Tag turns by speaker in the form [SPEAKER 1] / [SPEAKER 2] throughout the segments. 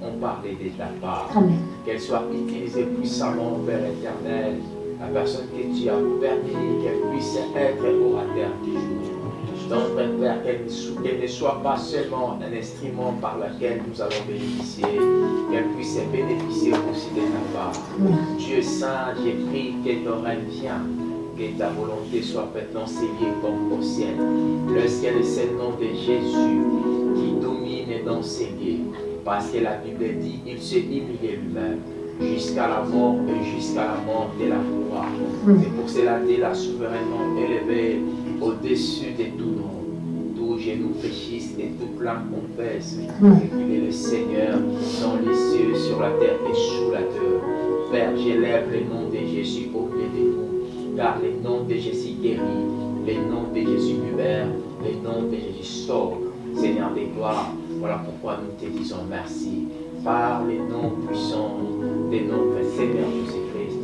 [SPEAKER 1] de ta part. Qu'elle soit utilisée puissamment, Père éternel, la personne que tu as permis qu'elle puisse être orateur du jour. Donc, Père, qu'elle ne soit pas seulement un instrument par lequel nous allons bénéficier, qu'elle puisse bénéficier aussi de ta part. Dieu Saint, j'ai pris que ton règne vienne, que ta volonté soit maintenant scellée comme au ciel. Lorsqu'il c'est le nom de Jésus qui domine dans lieux, parce que la Bible dit, il s'est humilié lui-même jusqu'à la mort et jusqu'à la mort de la croix. C'est pour cela qu'il a souverainement élevé au-dessus de tout nom, tout genou fléchisse et tout plan confesse qu'il est le Seigneur dans les cieux, sur la terre et sous la terre. Père, j'élève le nom de Jésus au milieu de nous, car le nom de Jésus guérit, le nom de Jésus libère, le nom de Jésus sauve. Seigneur des gloires, voilà pourquoi nous te disons merci par le nom puissant de notre Seigneur Jésus-Christ.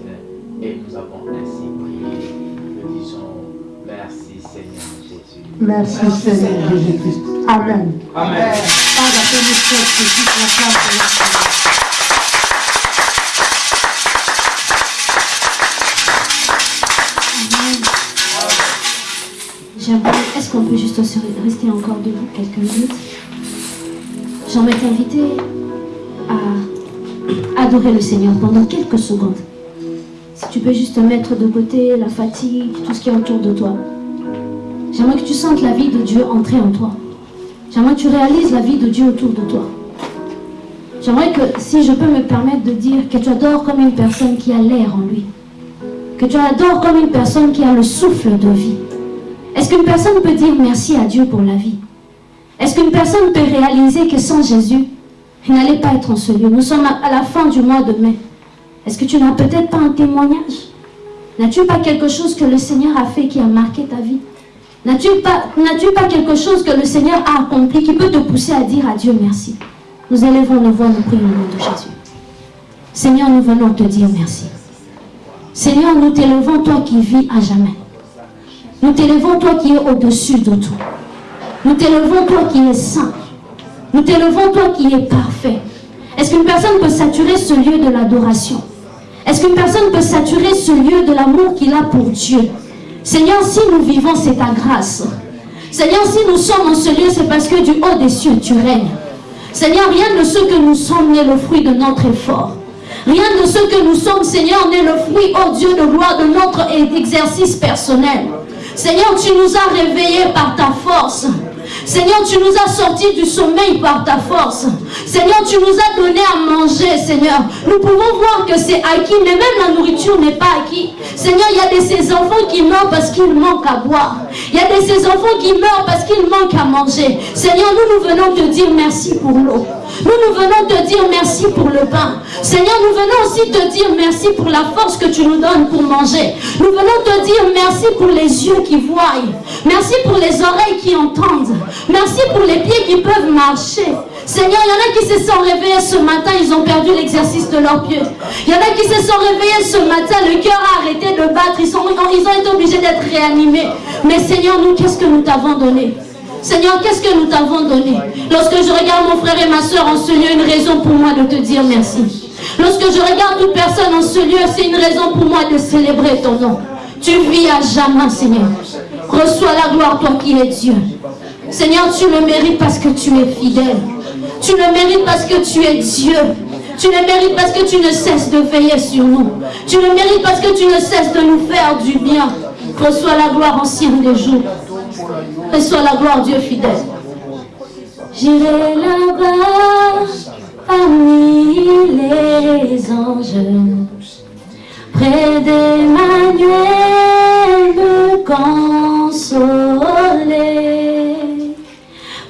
[SPEAKER 1] Et nous avons ainsi prié. Nous disons merci Seigneur Jésus.
[SPEAKER 2] Merci Seigneur Jésus-Christ. Amen.
[SPEAKER 1] Amen.
[SPEAKER 2] De foi.
[SPEAKER 3] J'aimerais, est-ce qu'on peut juste rester encore debout quelques minutes? À adorer le Seigneur pendant quelques secondes. Si tu peux juste mettre de côté la fatigue, tout ce qui est autour de toi. J'aimerais que tu sentes la vie de Dieu entrer en toi. J'aimerais que tu réalises la vie de Dieu autour de toi. J'aimerais que, si je peux me permettre de dire, que tu adores comme une personne qui a l'air en lui. Que tu adores comme une personne qui a le souffle de vie. Est-ce qu'une personne peut dire merci à Dieu pour la vie? Est-ce qu'une personne peut réaliser que sans Jésus, n'allait pas être en ce lieu Nous sommes à la fin du mois de mai. Est-ce que tu n'as peut-être pas un témoignage? N'as-tu pas quelque chose que le Seigneur a fait qui a marqué ta vie? N'as-tu pas, n'as-tu pas quelque chose que le Seigneur a accompli qui peut te pousser à dire à Dieu merci? Nous élevons nos voix, nous prions au nom de Jésus. Seigneur, nous venons te dire merci. Seigneur, nous t'élevons, toi qui vis à jamais. Nous t'élevons, toi qui es au-dessus de tout. Nous t'élevons, toi qui es saint. Nous t'élevons, toi qui es parfait. Est-ce qu'une personne peut saturer ce lieu de l'adoration? Est-ce qu'une personne peut saturer ce lieu de l'amour qu'il a pour Dieu? Seigneur, si nous vivons, c'est ta grâce. Seigneur, si nous sommes en ce lieu, c'est parce que du haut des cieux, tu règnes. Seigneur, rien de ce que nous sommes n'est le fruit de notre effort. Rien de ce que nous sommes, Seigneur, n'est le fruit, oh Dieu de gloire, de notre exercice personnel. Seigneur, tu nous as réveillés par ta force. Seigneur, tu nous as sortis du sommeil par ta force. Seigneur, tu nous as donné à manger, Seigneur. Nous pouvons voir que c'est acquis, mais même la nourriture n'est pas acquis. Seigneur, il y a de ces enfants qui meurent parce qu'ils manquent à boire. Il y a de ces enfants qui meurent parce qu'ils manquent à manger. Seigneur, nous, nous venons te dire merci pour l'eau. Nous, nous venons te dire merci pour le pain. Seigneur, nous venons aussi te dire merci pour la force que tu nous donnes pour manger. Nous venons te dire merci pour les yeux qui voient. Merci pour les oreilles qui entendent. Merci pour les pieds qui peuvent marcher. Seigneur, il y en a qui se sont réveillés ce matin, ils ont perdu l'exercice de leurs pieds. Il y en a qui se sont réveillés ce matin, le cœur a arrêté de battre, ils, ils ont été obligés d'être réanimés. Mais Seigneur, nous, qu'est-ce que nous t'avons donné? Seigneur, qu'est-ce que nous t'avons donné Lorsque je regarde mon frère et ma soeur en ce lieu, une raison pour moi de te dire merci. Lorsque je regarde toute personne en ce lieu, c'est une raison pour moi de célébrer ton nom. Tu vis à jamais, Seigneur. Reçois la gloire, toi qui es Dieu. Seigneur, tu le mérites parce que tu es fidèle. Tu le mérites parce que tu es Dieu. Tu le mérites parce que tu ne cesses de veiller sur nous. Tu le mérites parce que tu ne cesses de nous faire du bien. Reçois la gloire en ciel des jours. Reçois la gloire, Dieu fidèle. J'irai là-bas parmi les anges, près d'Emmanuel me consoler.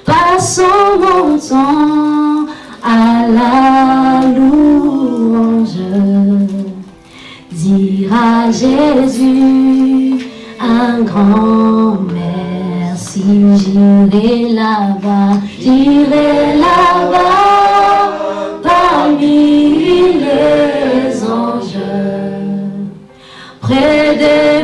[SPEAKER 3] Passons mon temps à la louange, dire à Jésus un grand merci. J'irai là-bas, j'irai là-bas parmi les anges, près d'Emmanuel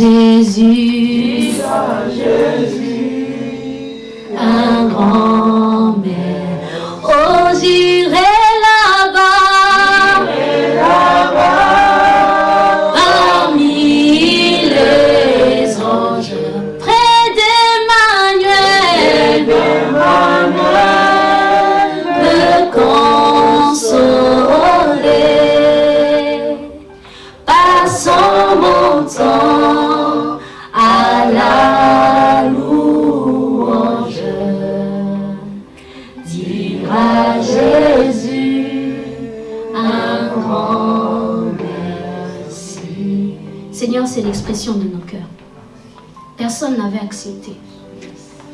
[SPEAKER 3] dira Jésus, un grand Personne n'avait accepté.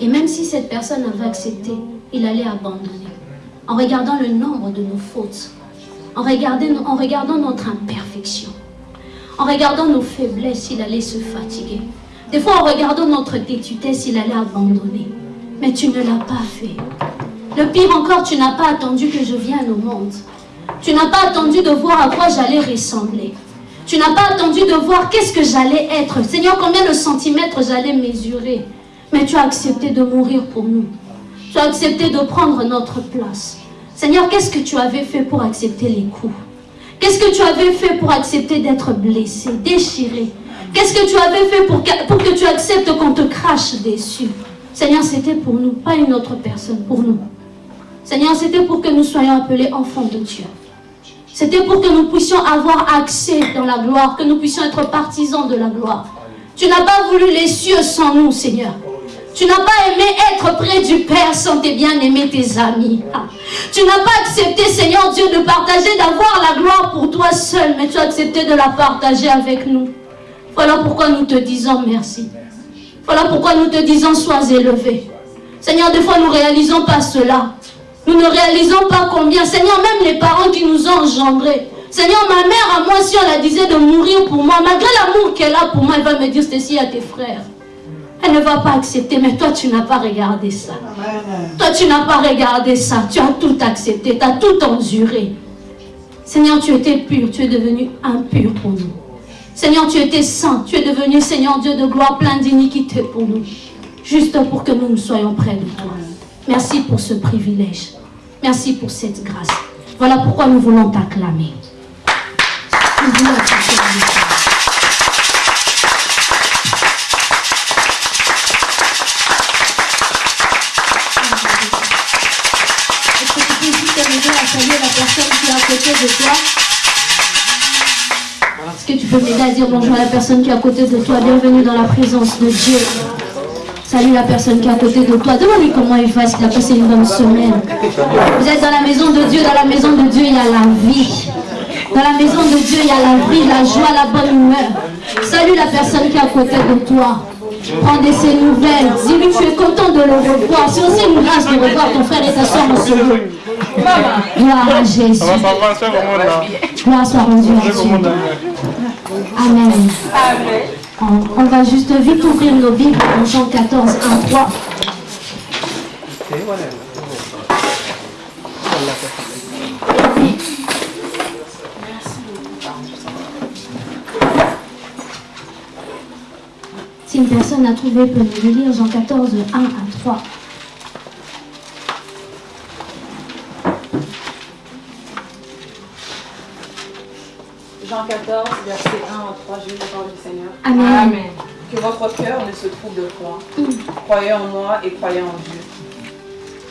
[SPEAKER 3] Et même si cette personne avait accepté, il allait abandonner. En regardant le nombre de nos fautes, en regardant, en regardant notre imperfection, en regardant nos faiblesses, il allait se fatiguer. Des fois, en regardant notre tétutesse, il allait abandonner. Mais tu ne l'as pas fait. Le pire encore, tu n'as pas attendu que je vienne au monde. Tu n'as pas attendu de voir à quoi j'allais ressembler. Tu n'as pas attendu de voir qu'est-ce que j'allais être. Seigneur, combien de centimètres j'allais mesurer. Mais tu as accepté de mourir pour nous. Tu as accepté de prendre notre place. Seigneur, qu'est-ce que tu avais fait pour accepter les coups? Qu'est-ce que tu avais fait pour accepter d'être blessé, déchiré? Qu'est-ce que tu avais fait pour que, pour que tu acceptes qu'on te crache dessus? Seigneur, c'était pour nous, pas une autre personne, pour nous. Seigneur, c'était pour que nous soyons appelés enfants de Dieu. C'était pour que nous puissions avoir accès dans la gloire, que nous puissions être partisans de la gloire. Tu n'as pas voulu les cieux sans nous, Seigneur. Tu n'as pas aimé être près du Père sans tes bien-aimés, tes amis. Ah. Tu n'as pas accepté, Seigneur Dieu, de partager, d'avoir la gloire pour toi seul, mais tu as accepté de la partager avec nous. Voilà pourquoi nous te disons merci. Voilà pourquoi nous te disons sois élevé. Seigneur, des fois nous ne réalisons pas cela. Nous ne réalisons pas combien. Seigneur, même les parents qui nous ont engendrés. Seigneur, ma mère à moi, si on la disait de mourir pour moi, malgré l'amour qu'elle a pour moi, elle va me dire, Stécie, à tes frères. Elle ne va pas accepter, mais toi, tu n'as pas regardé ça. Toi, tu n'as pas regardé ça. Tu as tout accepté, tu as tout enduré. Seigneur, tu étais pur, tu es devenu impur pour nous. Seigneur, tu étais saint, tu es devenu, Seigneur Dieu de gloire, plein d'iniquité pour nous. Juste pour que nous nous soyons près de toi. Merci pour ce privilège. Merci pour cette grâce. Voilà pourquoi nous voulons t'acclamer. Est-ce que tu peux juste m'aider à saluer la personne qui est à côté de toi? Est-ce que tu peux m'aider à dire bonjour à la personne qui est à côté de toi? Bienvenue dans la présence de Dieu. Salut la personne qui est à côté de toi. Demande-lui comment il va, s'il a passé une bonne semaine. Vous êtes dans la maison de Dieu. Dans la maison de Dieu, il y a la vie. Dans la maison de Dieu, il y a la vie, la joie, la bonne humeur. Salut la personne qui est à côté de toi. Prends de ses nouvelles. Dis-lui tu es content de le revoir. C'est aussi une grâce de revoir ton frère et ta soeur en. Gloire à Jésus. Gloire soit rendue à Dieu. Amen. On, on va juste vite ouvrir nos Bibles en Jean 14, 1, 3. Si une personne a trouvé, peut nous lire Jean 14, 1 à 3.
[SPEAKER 4] Jean 14, verset 1 à 3, je lis la parole du Seigneur.
[SPEAKER 3] Amen.
[SPEAKER 4] Que votre cœur ne se trouble point. Croyez en moi et croyez en Dieu.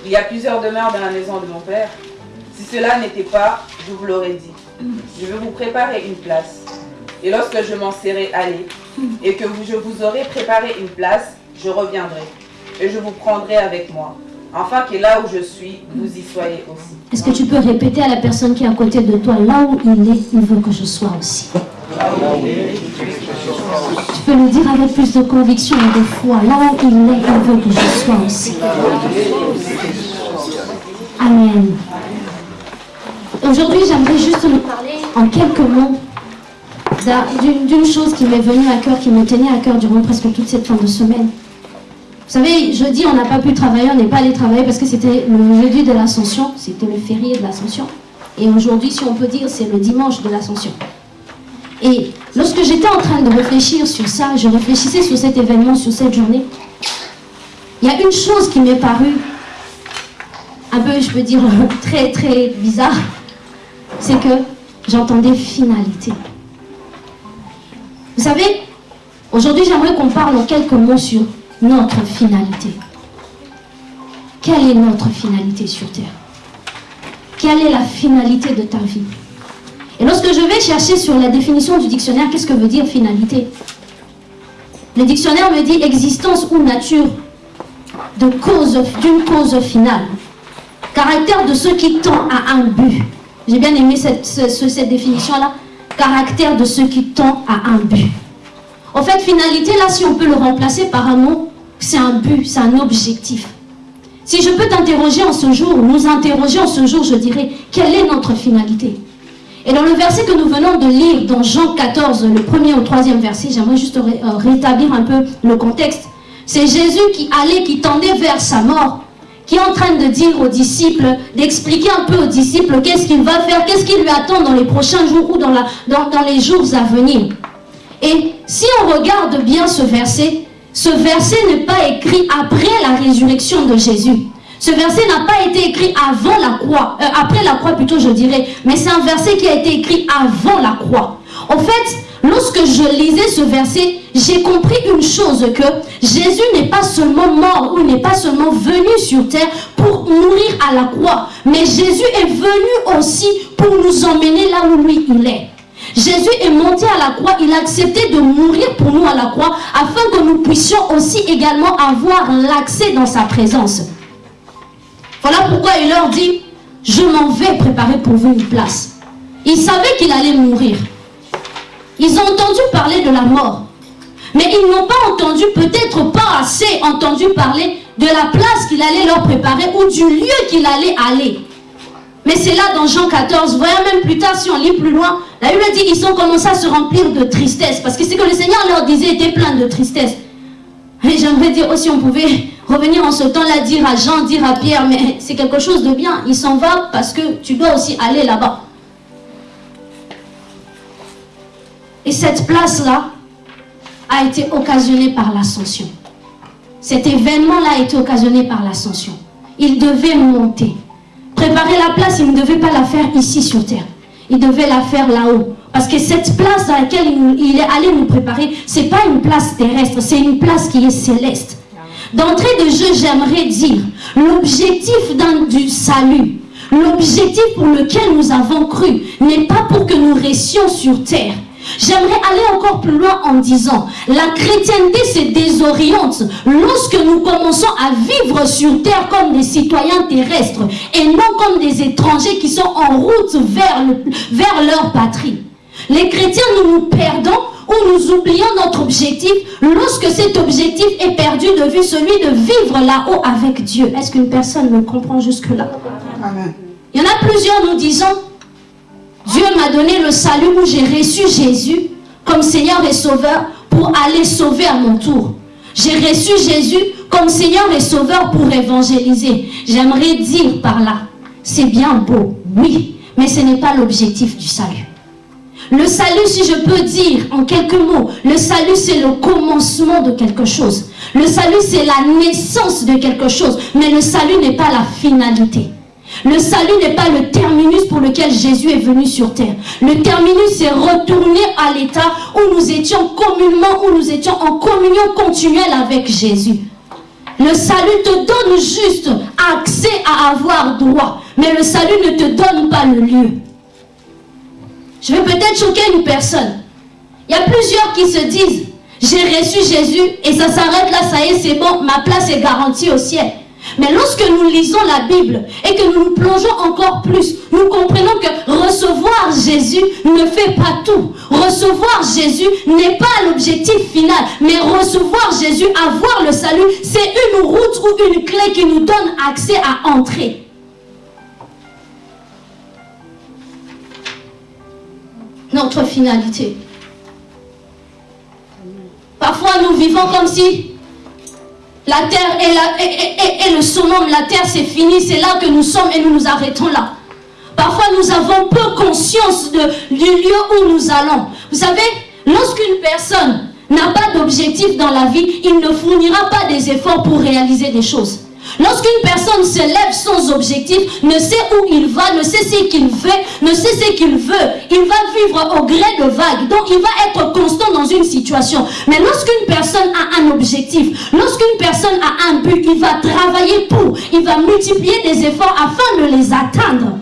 [SPEAKER 4] Il y a plusieurs demeures dans la maison de mon Père. Si cela n'était pas, je vous l'aurais dit. Je vais vous préparer une place. Et lorsque je m'en serai allé, et que je vous aurai préparé une place, je reviendrai. Et je vous prendrai avec moi. Afin que là où je suis, vous y soyez aussi.
[SPEAKER 3] Est-ce que tu peux répéter à la personne qui est à côté de toi, là où il est, il veut que je sois aussi? Tu peux le dire avec plus de conviction et de foi, là où il est, il veut que je sois aussi. Amen. Aujourd'hui, j'aimerais juste nous parler en quelques mots d'un- d'une d'une chose qui m'est venue à cœur, qui me tenait à cœur durant presque toute cette fin de semaine. Vous savez, jeudi, on n'a pas pu travailler, on n'est pas allé travailler parce que c'était le jeudi de l'Ascension, c'était le férié de l'Ascension. Et aujourd'hui, si on peut dire, c'est le dimanche de l'Ascension. Et lorsque j'étais en train de réfléchir sur ça, je réfléchissais sur cet événement, sur cette journée, il y a une chose qui m'est parue un peu, je peux dire, très très bizarre, c'est que j'entendais finalité. Vous savez, aujourd'hui j'aimerais qu'on parle en quelques mots sur notre finalité. Quelle est notre finalité sur Terre? Quelle est la finalité de ta vie? Et lorsque je vais chercher sur la définition du dictionnaire, qu'est-ce que veut dire finalité? Le dictionnaire me dit existence ou nature de cause, d'une cause finale. Caractère de ce qui tend à un but. J'ai bien aimé cette, ce- ce- cette définition-là. Caractère de ce qui tend à un but. En fait, finalité, là, si on peut le remplacer par un mot, c'est un but, c'est un objectif. Si je peux t'interroger en ce jour, nous interroger en ce jour, je dirais, quelle est notre finalité? Et dans le verset que nous venons de lire, dans Jean 14, le premier au troisième verset, j'aimerais juste euh, rétablir un peu le contexte. C'est Jésus qui allait, qui tendait vers sa mort, qui est en train de dire aux disciples, d'expliquer un peu aux disciples qu'est-ce qu'il va faire, qu'est-ce qui lui attend dans les prochains jours ou dans les jours à venir. Et si on regarde bien ce verset, ce verset n'est pas écrit après la résurrection de Jésus. Ce verset n'a pas été écrit avant la croix, euh, après la croix plutôt je dirais, mais c'est un verset qui a été écrit avant la croix. En fait, lorsque je lisais ce verset, j'ai compris une chose que Jésus n'est pas seulement mort ou n'est pas seulement venu sur terre pour mourir à la croix, mais Jésus est venu aussi pour nous emmener là où lui il est. Jésus est monté à la croix, il a accepté de mourir pour nous à la croix afin que nous puissions aussi également avoir l'accès dans sa présence. Voilà pourquoi il leur dit, je m'en vais préparer pour vous une place. Ils savaient qu'il allait mourir. Ils ont entendu parler de la mort. Mais ils n'ont pas entendu, peut-être pas assez entendu parler de la place qu'il allait leur préparer ou du lieu qu'il allait aller. Mais c'est là dans Jean 14, voyons même plus tard, si on lit plus loin, la Bible dit ils ont commencé à se remplir de tristesse. Parce que ce que le Seigneur leur disait était plein de tristesse. Et j'aimerais dire aussi, on pouvait revenir en ce temps-là, dire à Jean, dire à Pierre, mais c'est quelque chose de bien. Il s'en va parce que tu dois aussi aller là-bas. Et cette place-là a été occasionnée par l'ascension. Cet événement-là a été occasionné par l'ascension. Il devait monter. Préparer la place, il ne devait pas la faire ici sur terre. Il devait la faire là-haut. Parce que cette place dans laquelle il, est allé nous préparer, c'est pas une place terrestre, c'est une place qui est céleste. D'entrée de jeu, j'aimerais dire, l'objectif du salut, l'objectif pour lequel nous avons cru, n'est pas pour que nous restions sur terre. J'aimerais aller encore plus loin en disant, la chrétienté se désoriente lorsque nous commençons à vivre sur terre comme des citoyens terrestres et non comme des étrangers qui sont en route vers, le- vers leur patrie. Les chrétiens, nous nous perdons ou nous oublions notre objectif lorsque cet objectif est perdu de vue, celui de vivre là-haut avec Dieu. Est-ce qu'une personne me comprend jusque-là? Il y en a plusieurs nous disant, Dieu m'a donné le salut où j'ai reçu Jésus comme Seigneur et Sauveur pour aller sauver à mon tour. J'ai reçu Jésus comme Seigneur et Sauveur pour évangéliser. J'aimerais dire par là, c'est bien beau, oui, mais ce n'est pas l'objectif du salut. Le salut, si je peux dire en quelques mots, le salut c'est le commencement de quelque chose. Le salut c'est la naissance de quelque chose, mais le salut n'est pas la finalité. Le salut n'est pas le terminus pour lequel Jésus est venu sur terre. Le terminus, c'est retourner à l'état où nous étions communément, où nous étions en communion continuelle avec Jésus. Le salut te donne juste accès à avoir droit, mais le salut ne te donne pas le lieu. Je vais peut-être choquer une personne. Il y a plusieurs qui se disent, j'ai reçu Jésus et ça s'arrête là, ça y est, c'est bon, ma place est garantie au ciel. Mais lorsque nous lisons la Bible et que nous nous plongeons encore plus, nous comprenons que recevoir Jésus ne fait pas tout. Recevoir Jésus n'est pas l'objectif final, mais recevoir Jésus, avoir le salut, c'est une route ou une clé qui nous donne accès à entrer. Notre finalité. Parfois, nous vivons comme si la terre est, le summum, la terre c'est fini, c'est là que nous sommes et nous nous arrêtons là. Parfois nous avons peu conscience du lieu où nous allons. Vous savez, lorsqu'une personne n'a pas d'objectif dans la vie, il ne fournira pas des efforts pour réaliser des choses. Lorsqu'une personne se lève sans objectif, ne sait où il va, ne sait ce qu'il fait, ne sait ce qu'il veut, il va vivre au gré de vagues. Donc il va être constant dans une situation. Mais lorsqu'une personne a un objectif, lorsqu'une personne a un but, il va travailler pour, il va multiplier des efforts afin de les atteindre.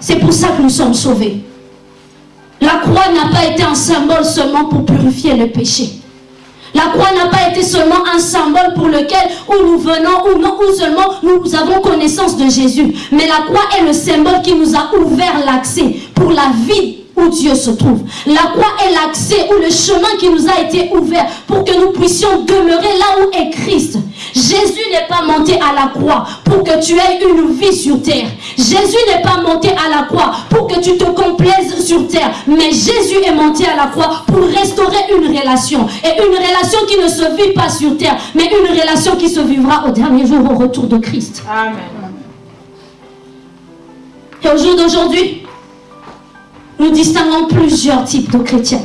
[SPEAKER 3] C'est pour ça que nous sommes sauvés. La croix n'a pas été un symbole seulement pour purifier le péché. La croix n'a pas été seulement un symbole pour lequel où nous venons ou non, ou seulement nous avons connaissance de Jésus. Mais la croix est le symbole qui nous a ouvert l'accès pour la vie où Dieu se trouve. La croix est l'accès ou le chemin qui nous a été ouvert pour que nous puissions demeurer là où est Christ. Jésus n'est pas monté à la croix pour que tu aies une vie sur terre. Jésus n'est pas monté à la croix pour que tu te complaises sur terre. Mais Jésus est monté à la croix pour restaurer une relation. Et une relation qui ne se vit pas sur terre, mais une relation qui se vivra au dernier jour au retour de Christ.
[SPEAKER 4] Amen.
[SPEAKER 3] Et au jour d'aujourd'hui, nous distinguons plusieurs types de chrétiens.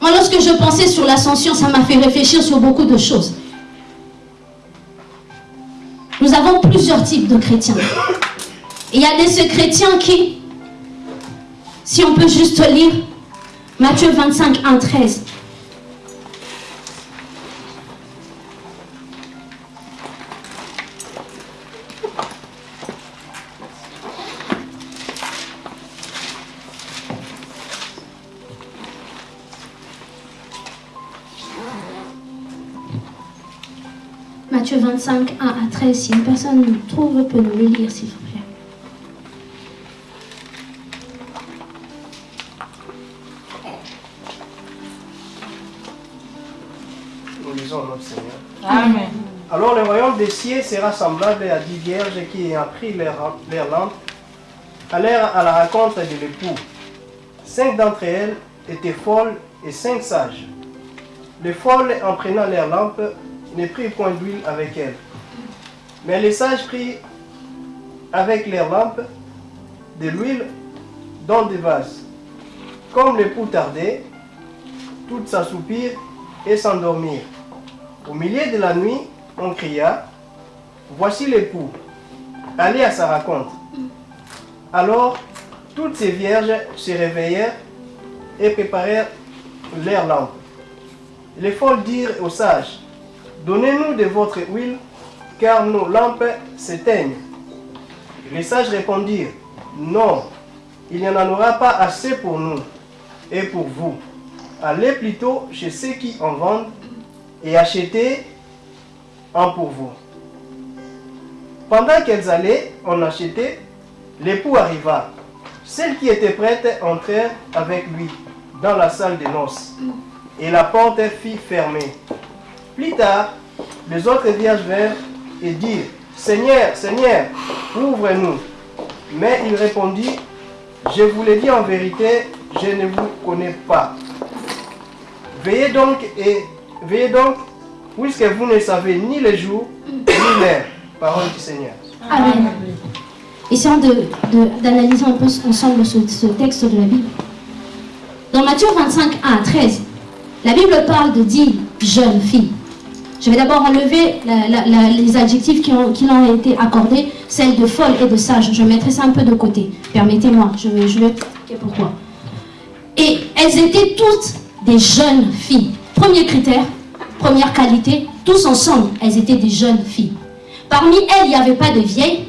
[SPEAKER 3] Moi, lorsque je pensais sur l'ascension, ça m'a fait réfléchir sur beaucoup de choses. Nous avons plusieurs types de chrétiens. il y a des chrétiens qui, si on peut juste lire Matthieu 25, 1, 13. Matthieu 25, 1 à 13. Si une personne nous trouve, peut nous le lire, s'il vous plaît.
[SPEAKER 5] Nous lisons notre Seigneur.
[SPEAKER 4] Amen.
[SPEAKER 5] Alors le royaume des cieux sera semblable à dix vierges qui, ayant pris leur, leur lampe, allèrent à la rencontre de l'époux. Cinq d'entre elles étaient folles et cinq sages. Les folles, en prenant leur lampe, ne prirent point d'huile avec elles. Mais les sages prirent avec leurs lampes de l'huile dans des vases. Comme l'époux tardait, toutes s'assoupirent et s'endormirent. Au milieu de la nuit, on cria, Voici l'époux, allez à sa rencontre. Alors, toutes ces vierges se réveillèrent et préparèrent leurs lampes. Les folles dirent aux sages, Donnez-nous de votre huile, car nos lampes s'éteignent. Les sages répondirent, Non, il n'y en aura pas assez pour nous et pour vous. Allez plutôt chez ceux qui en vendent et achetez un pour vous. Pendant qu'elles allaient en acheter, l'époux arriva. Celles qui étaient prêtes entrèrent avec lui dans la salle des noces, et la porte fut fermée. Plus tard, les autres vierges vinrent et dirent, Seigneur, Seigneur, ouvre-nous. Mais il répondit, Je vous l'ai dit en vérité, je ne vous connais pas. Veillez donc et veillez donc, puisque vous ne savez ni le jour ni l'heure. Parole du Seigneur.
[SPEAKER 3] Amen. Essayons d'analyser un peu ensemble ce texte de la Bible. Dans Matthieu 25, 1 à 13, la Bible parle de dix jeunes filles. Je vais d'abord enlever les adjectifs qui ont, ont été accordés, celles de folle et de sage. Je mettrai ça un peu de côté. Permettez-moi, je vais, expliquer pourquoi. Et elles étaient toutes des jeunes filles. Premier critère, première qualité, tous ensemble, elles étaient des jeunes filles. Parmi elles, il n'y avait pas de vieilles,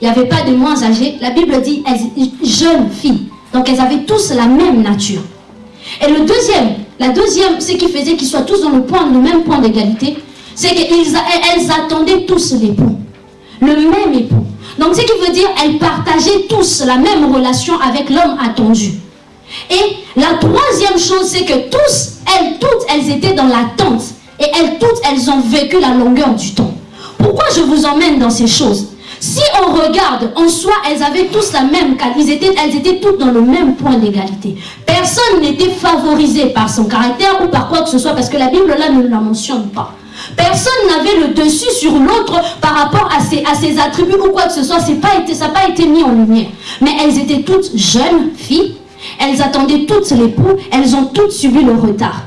[SPEAKER 3] il n'y avait pas de moins âgées. La Bible dit elles jeunes filles. Donc elles avaient tous la même nature. Et le deuxième, la deuxième, ce qui faisait qu'ils soient tous dans le même point d'égalité, c'est qu'elles attendaient tous l'époux. Le même époux. Donc ce qui veut dire elles partageaient tous la même relation avec l'homme attendu. Et la troisième chose, c'est que tous, elles toutes, elles étaient dans l'attente. Et elles toutes, elles ont vécu la longueur du temps. Pourquoi je vous emmène dans ces choses? Si on regarde, en soi, elles avaient tous la même qualité, elles étaient toutes dans le même point d'égalité. Personne n'était favorisé par son caractère ou par quoi que ce soit, parce que la Bible là ne la mentionne pas. Personne n'avait le dessus sur l'autre par rapport à ses, attributs ou quoi que ce soit. Pas été, ça n'a pas été mis en lumière. Mais elles étaient toutes jeunes filles. Elles attendaient toutes l'époux. Elles ont toutes subi le retard.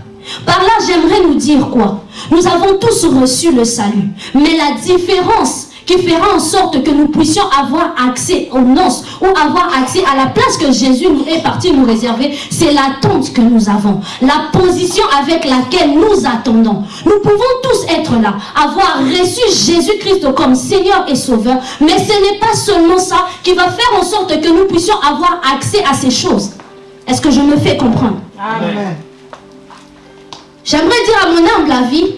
[SPEAKER 3] Par là, j'aimerais nous dire quoi? Nous avons tous reçu le salut. Mais la différence qui fera en sorte que nous puissions avoir accès aux noces ou avoir accès à la place que Jésus nous est parti nous réserver, c'est l'attente que nous avons, la position avec laquelle nous attendons. Nous pouvons tous être là, avoir reçu Jésus-Christ comme Seigneur et Sauveur, mais ce n'est pas seulement ça qui va faire en sorte que nous puissions avoir accès à ces choses. Est-ce que je me fais comprendre?
[SPEAKER 2] Amen.
[SPEAKER 3] J'aimerais dire à mon humble avis,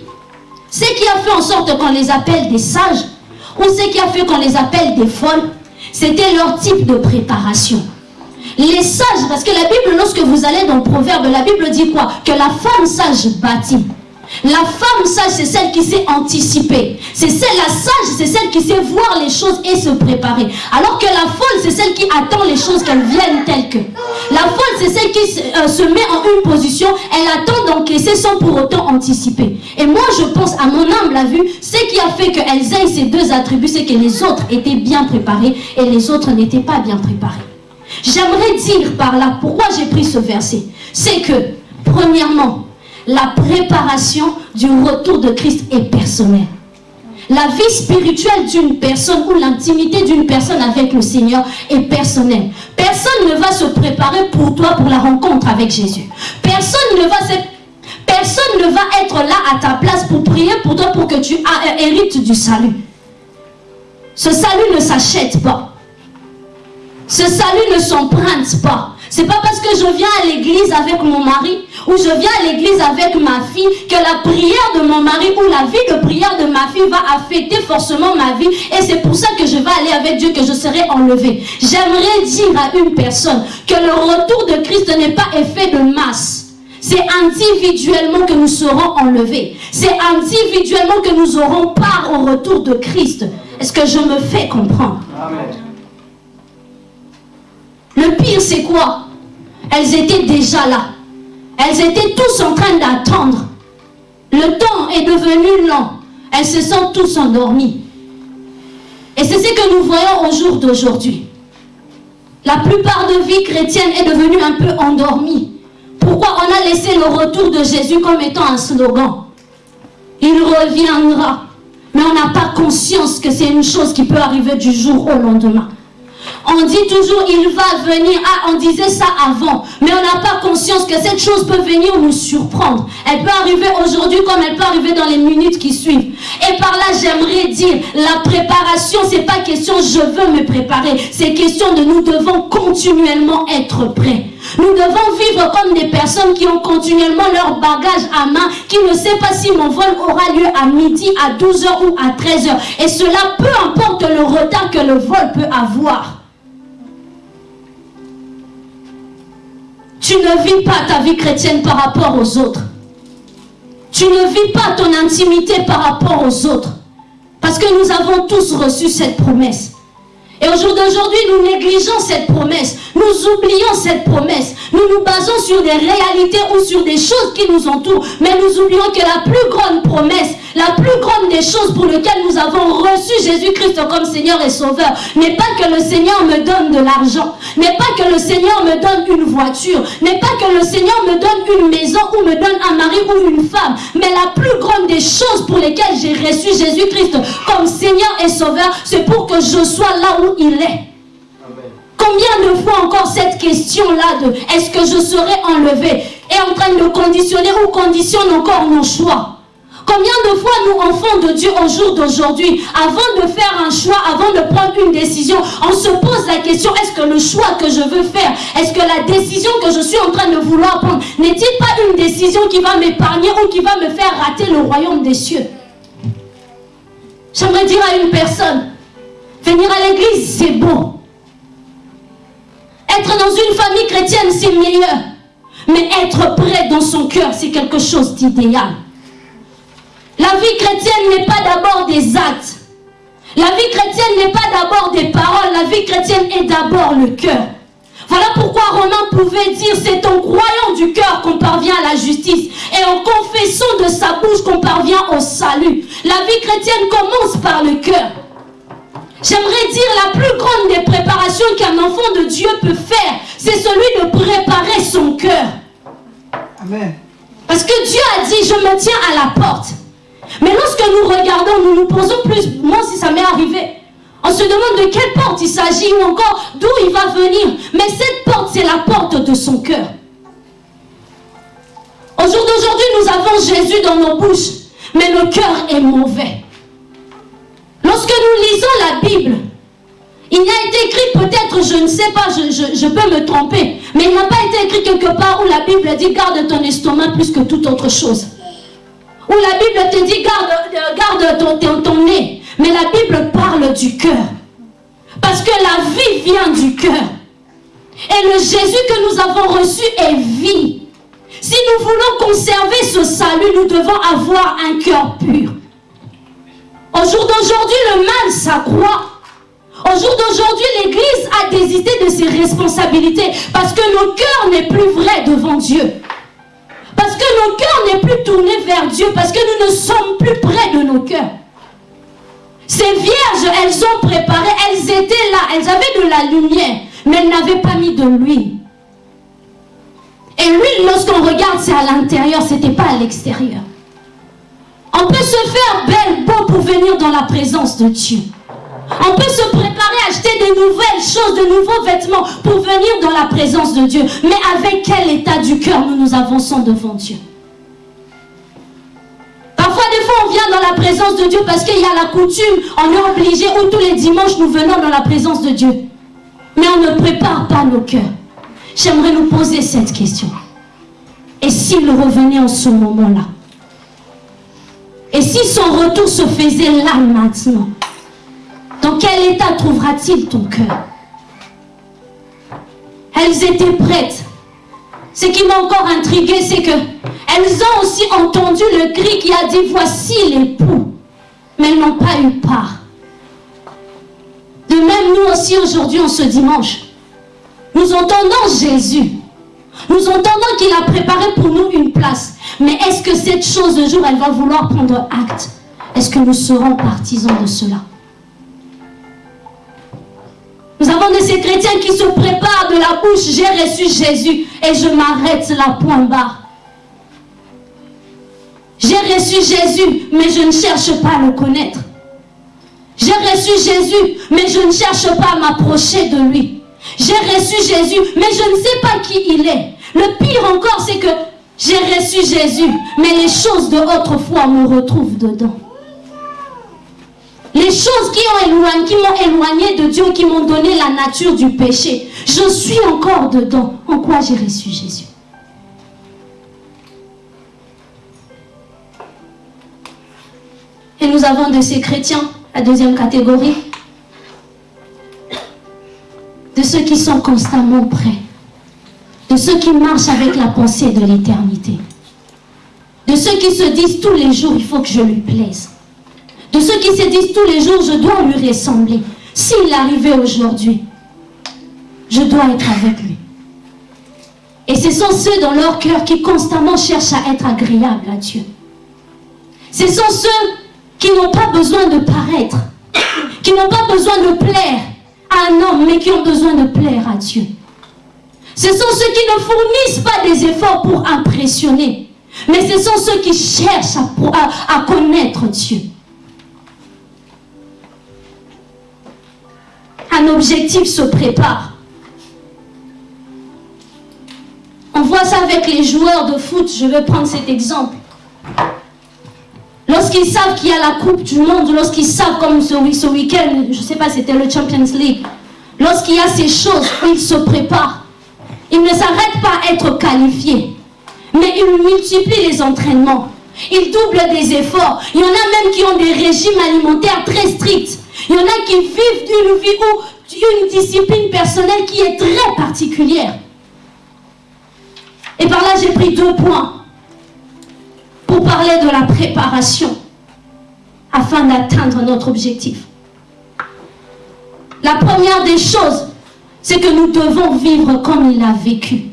[SPEAKER 3] ce qui a fait en sorte qu'on les appelle des sages, ou ce qui a fait qu'on les appelle des folles, c'était leur type de préparation. Les sages, parce que la Bible, lorsque vous allez dans le proverbe, la Bible dit quoi? Que la femme sage bâtit. La femme sage, c'est celle qui sait anticiper. C'est celle, la sage, c'est celle qui sait voir les choses et se préparer. Alors que la folle, c'est celle qui attend les choses qu'elles viennent telles que. La folle, c'est celle qui se, euh, se met en une position, elle attend d'encaisser sans pour autant anticiper. Et moi, je pense, à mon humble vue, ce qui a fait qu'elles aient ces deux attributs, c'est que les autres étaient bien préparés et les autres n'étaient pas bien préparés. J'aimerais dire par là pourquoi j'ai pris ce verset. C'est que, premièrement, la préparation du retour de Christ est personnelle. La vie spirituelle d'une personne ou l'intimité d'une personne avec le Seigneur est personnelle. Personne ne va se préparer pour toi pour la rencontre avec Jésus. Personne ne va être là à ta place pour prier pour toi pour que tu hérites du salut. Ce salut ne s'achète pas. Ce salut ne s'emprunte pas. C'est pas parce que je viens à l'église avec mon mari ou je viens à l'église avec ma fille que la prière de mon mari ou la vie de prière de ma fille va affecter forcément ma vie et c'est pour ça que je vais aller avec Dieu que je serai enlevé. J'aimerais dire à une personne que le retour de Christ n'est pas effet de masse. C'est individuellement que nous serons enlevés. C'est individuellement que nous aurons part au retour de Christ. Est-ce que je me fais comprendre?
[SPEAKER 5] Amen.
[SPEAKER 3] Le pire, c'est quoi? Elles étaient déjà là. Elles étaient tous en train d'attendre. Le temps est devenu lent. Elles se sont tous endormies. Et c'est ce que nous voyons au jour d'aujourd'hui. La plupart de vie chrétienne est devenue un peu endormie. Pourquoi on a laissé le retour de Jésus comme étant un slogan? Il reviendra. Mais on n'a pas conscience que c'est une chose qui peut arriver du jour au lendemain. On dit toujours il va venir. Ah, on disait ça avant. Mais on n'a pas conscience que cette chose peut venir nous surprendre. Elle peut arriver aujourd'hui comme elle peut arriver dans les minutes qui suivent. Et par là, j'aimerais dire, la préparation, c'est pas question je veux me préparer. C'est question de nous devons continuellement être prêts. Nous devons vivre comme des personnes qui ont continuellement leur bagage à main, qui ne sait pas si mon vol aura lieu à midi, à 12h ou à 13h. Et cela, peu importe le retard que le vol peut avoir. Tu ne vis pas ta vie chrétienne par rapport aux autres. Tu ne vis pas ton intimité par rapport aux autres. Parce que nous avons tous reçu cette promesse. Et aujourd'hui, nous négligeons cette promesse. Nous oublions cette promesse. Nous nous basons sur des réalités ou sur des choses qui nous entourent. Mais nous oublions que la plus grande promesse, la plus grande des choses pour lesquelles nous avons reçu Jésus-Christ comme Seigneur et Sauveur, n'est pas que le Seigneur me donne de l'argent, n'est pas que le Seigneur me donne une voiture, n'est pas que le Seigneur me donne une maison ou me donne un mari ou une femme. Mais la plus grande des choses pour lesquelles j'ai reçu Jésus-Christ comme Seigneur et Sauveur, c'est pour que je sois là où il est. Combien de fois encore cette question-là de est-ce que je serai enlevé est en train de conditionner ou conditionne encore nos choix? Combien de fois nous, enfants de Dieu, au jour d'aujourd'hui, avant de faire un choix, avant de prendre une décision, on se pose la question, est-ce que le choix que je veux faire, est-ce que la décision que je suis en train de vouloir prendre, n'est-il pas une décision qui va m'épargner ou qui va me faire rater le royaume des cieux? J'aimerais dire à une personne, venir à l'église, c'est beau. Être dans une famille chrétienne, c'est meilleur. Mais être prêt dans son cœur, c'est quelque chose d'idéal. La vie chrétienne n'est pas d'abord des actes. La vie chrétienne n'est pas d'abord des paroles. La vie chrétienne est d'abord le cœur. Voilà pourquoi Romain pouvait dire c'est en croyant du cœur qu'on parvient à la justice et en confessant de sa bouche qu'on parvient au salut. La vie chrétienne commence par le cœur. J'aimerais dire la plus grande des préparations qu'un enfant de Dieu peut faire, c'est celui de préparer son cœur.
[SPEAKER 2] Amen.
[SPEAKER 3] Parce que Dieu a dit, je me tiens à la porte. Mais lorsque nous regardons, nous nous posons plus, moi si ça m'est arrivé, on se demande de quelle porte il s'agit ou encore d'où il va venir. Mais cette porte, c'est la porte de son cœur. Au jour d'aujourd'hui, nous avons Jésus dans nos bouches, mais le cœur est mauvais. Lorsque nous lisons la Bible, il a été écrit peut-être, je ne sais pas, je, peux me tromper, mais il n'a pas été écrit quelque part où la Bible dit garde ton estomac plus que toute autre chose. Où la Bible te dit garde, garde ton, ton nez. Mais la Bible parle du cœur. Parce que la vie vient du cœur. Et le Jésus que nous avons reçu est vie. Si nous voulons conserver ce salut, nous devons avoir un cœur pur. Au jour d'aujourd'hui, le mal s'accroît. Au jour d'aujourd'hui, l'Église a désisté de ses responsabilités parce que nos cœurs n'est plus vrai devant Dieu. Parce que nos cœurs n'est plus tournés vers Dieu, parce que nous ne sommes plus près de nos cœurs. Ces vierges, elles ont préparé, elles étaient là, elles avaient de la lumière, mais elles n'avaient pas mis de l'huile. Et l'huile, lorsqu'on regarde, c'est à l'intérieur, ce n'était pas à l'extérieur. On peut se faire belle, beau pour venir dans la présence de Dieu. On peut se préparer à acheter de nouvelles choses, de nouveaux vêtements pour venir dans la présence de Dieu. Mais avec quel état du cœur nous nous avançons devant Dieu? Parfois, des fois, on vient dans la présence de Dieu parce qu'il y a la coutume, on est obligé, ou tous les dimanches, nous venons dans la présence de Dieu. Mais on ne prépare pas nos cœurs. J'aimerais nous poser cette question. Et s'il revenait en ce moment-là? Et si son retour se faisait là maintenant dans quel état trouvera-t-il ton cœur? Elles étaient prêtes. Ce qui m'a encore intrigué, c'est que elles ont aussi entendu le cri qui a dit voici l'époux, mais elles n'ont pas eu part. De même, nous aussi aujourd'hui, en ce dimanche, nous entendons Jésus. Nous entendons qu'il a préparé pour nous une place. Mais est-ce que cette chose de jour, elle va vouloir prendre acte? Est-ce que nous serons partisans de cela? Nous avons de ces chrétiens qui se préparent de la bouche, j'ai reçu Jésus et je m'arrête là, point bas. J'ai reçu Jésus, mais je ne cherche pas à le connaître. J'ai reçu Jésus, mais je ne cherche pas à m'approcher de lui. J'ai reçu Jésus, mais je ne sais pas qui il est. Le pire encore, c'est que j'ai reçu Jésus, mais les choses de autrefois me retrouvent dedans. Les choses qui m'ont éloigné, de Dieu, qui m'ont donné la nature du péché, je suis encore dedans. En quoi j'ai reçu Jésus? Et nous avons de ces chrétiens, la deuxième catégorie, de ceux qui sont constamment prêts, de ceux qui marchent avec la pensée de l'éternité, de ceux qui se disent tous les jours, il faut que je lui plaise de ceux qui se disent tous les jours, je dois lui ressembler. S'il arrivait aujourd'hui, je dois être avec lui. Et ce sont ceux dans leur cœur qui constamment cherchent à être agréables à Dieu. Ce sont ceux qui n'ont pas besoin de paraître, qui n'ont pas besoin de plaire à un homme, mais qui ont besoin de plaire à Dieu. Ce sont ceux qui ne fournissent pas des efforts pour impressionner, mais ce sont ceux qui cherchent à, connaître Dieu. Un objectif se prépare. On voit ça avec les joueurs de foot. Je vais prendre cet exemple. Lorsqu'ils savent qu'il y a la Coupe du Monde, lorsqu'ils savent comme ce, week-end, je ne sais pas, c'était le Champions League, lorsqu'il y a ces choses, ils se préparent. Ils ne s'arrêtent pas à être qualifiés, mais ils multiplient les entraînements. Ils doublent des efforts. Il y en a même qui ont des régimes alimentaires très stricts. Il y en a qui vivent une vie ou une discipline personnelle qui est très particulière. Et par là, j'ai pris deux points pour parler de la préparation afin d'atteindre notre objectif. La première des choses, c'est que nous devons vivre comme il a vécu.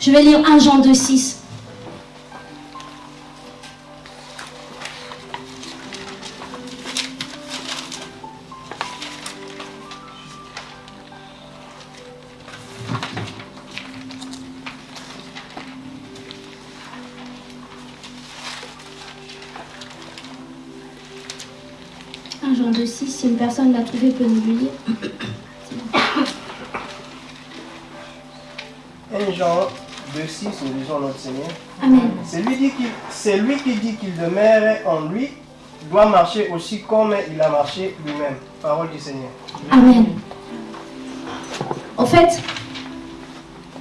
[SPEAKER 3] Je vais lire 1 Jean 2, 6. 6, si une personne l'a trouvé, peut nous le lire.
[SPEAKER 5] 1 Jean 2, 6, nous lisons notre Seigneur.
[SPEAKER 3] Amen.
[SPEAKER 5] C'est lui, lui, qui dit qu'il demeure en lui, doit marcher aussi comme il a marché lui-même. Parole du Seigneur.
[SPEAKER 3] Amen. En fait,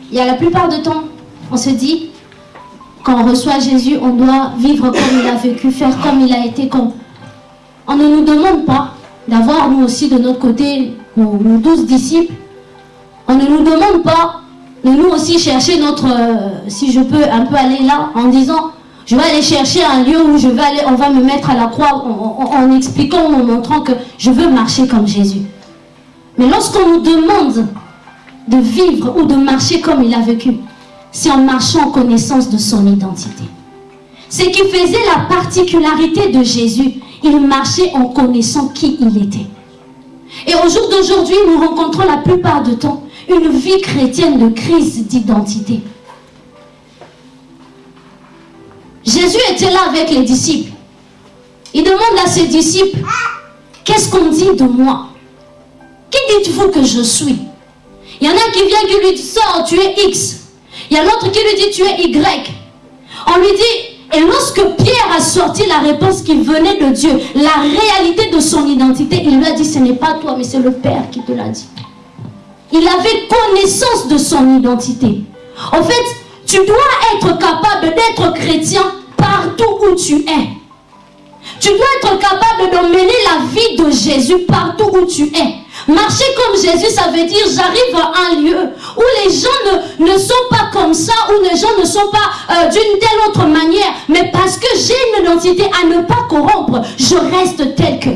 [SPEAKER 3] il y a la plupart du temps, on se dit, quand on reçoit Jésus, on doit vivre comme il a vécu, faire comme il a été, comme... On ne nous demande pas d'avoir nous aussi de notre côté nos, douze disciples. On ne nous demande pas de nous aussi chercher notre, euh, si je peux un peu aller là, en disant, je vais aller chercher un lieu où je vais aller, on va me mettre à la croix en, expliquant, en montrant que je veux marcher comme Jésus. Mais lorsqu'on nous demande de vivre ou de marcher comme il a vécu, c'est en marchant en connaissance de son identité. Ce qui faisait la particularité de Jésus, il marchait en connaissant qui il était. Et au jour d'aujourd'hui, nous rencontrons la plupart du temps une vie chrétienne de crise d'identité. Jésus était là avec les disciples. Il demande à ses disciples, qu'est-ce qu'on dit de moi? Qui dites-vous que je suis? Il y en a qui vient qui lui dit, sort, tu es X. Il y a l'autre qui lui dit, tu es Y. On lui dit, et lorsque Pierre a sorti la réponse qui venait de Dieu, la réalité de son identité, il lui a dit, ce n'est pas toi, mais c'est le Père qui te l'a dit. Il avait connaissance de son identité. En fait, tu dois être capable d'être chrétien partout où tu es. Tu dois être capable de mener la vie de Jésus partout où tu es. Marcher comme Jésus, ça veut dire j'arrive à un lieu où les gens ne, ne, sont pas comme ça, où les gens ne sont pas euh, d'une telle autre manière, mais parce que j'ai une identité à ne pas corrompre, je reste tel que.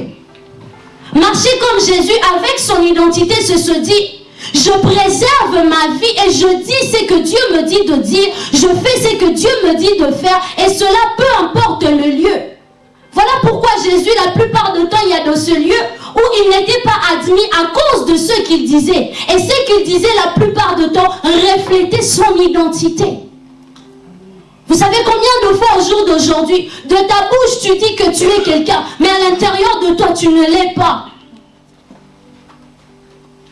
[SPEAKER 3] Marcher comme Jésus avec son identité, c'est se dit, je préserve ma vie et je dis ce que Dieu me dit de dire, je fais ce que Dieu me dit de faire, et cela peu importe le lieu. Voilà pourquoi Jésus, la plupart du temps, il y a dans ce lieu où il n'était pas admis à cause de ce qu'il disait. Et ce qu'il disait la plupart du temps reflétait son identité. Vous savez combien de fois au jour d'aujourd'hui, de ta bouche tu dis que tu es quelqu'un, mais à l'intérieur de toi tu ne l'es pas.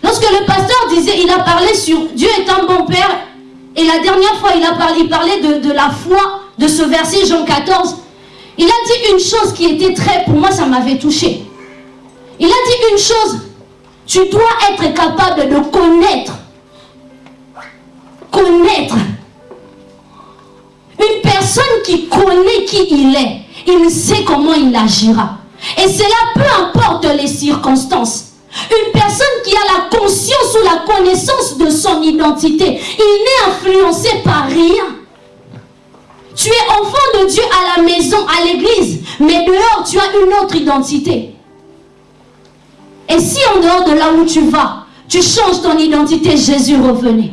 [SPEAKER 3] Lorsque le pasteur disait, il a parlé sur Dieu est un bon père, et la dernière fois il a parlé, il parlait de, de la foi, de ce verset Jean 14, il a dit une chose qui était très, pour moi ça m'avait touché. Il a dit une chose, tu dois être capable de connaître. Connaître. Une personne qui connaît qui il est, il sait comment il agira. Et cela peu importe les circonstances. Une personne qui a la conscience ou la connaissance de son identité, il n'est influencé par rien. Tu es enfant de Dieu à la maison, à l'église, mais dehors, tu as une autre identité. Et si en dehors de là où tu vas, tu changes ton identité, Jésus revenait.